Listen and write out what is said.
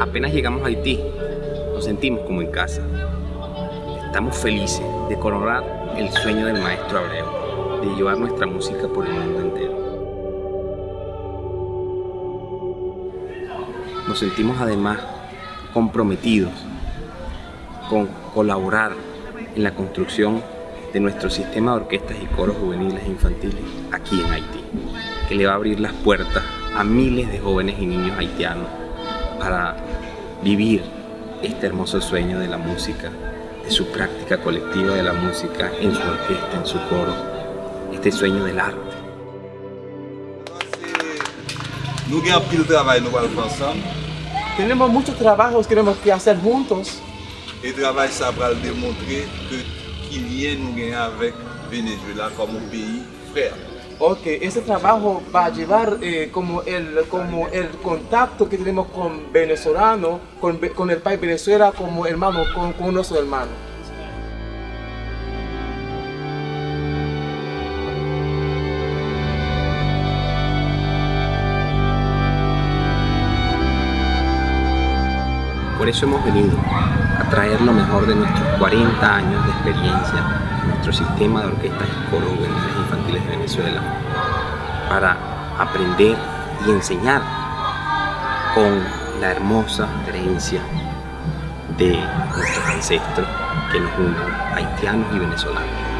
Apenas llegamos a Haití, nos sentimos como en casa. Estamos felices de coronar el sueño del maestro Abreu, de llevar nuestra música por el mundo entero. Nos sentimos además comprometidos con colaborar en la construcción de nuestro sistema de orquestas y coros juveniles e infantiles aquí en Haití, que le va a abrir las puertas a miles de jóvenes y niños haitianos para vivir este hermoso sueño de la música, de su práctica colectiva de la música en su orquesta, en su coro, este sueño del arte. Tenemos muchos trabajos que tenemos que hacer juntos. E travay sa pral demontre ke ki liyen nou genye avèk Venezuela como un peyi frère. Ok, ese trabajo va a llevar eh, como, el, como el contacto que tenemos con venezolano, con, el país Venezuela como hermano, con, con nuestro hermano. Por eso hemos venido a traer lo mejor de nuestros 40 años de experiencia en nuestro sistema de orquestas y juveniles infantiles de Venezuela para aprender y enseñar con la hermosa herencia de nuestros ancestros que nos unen, haitianos y venezolanos.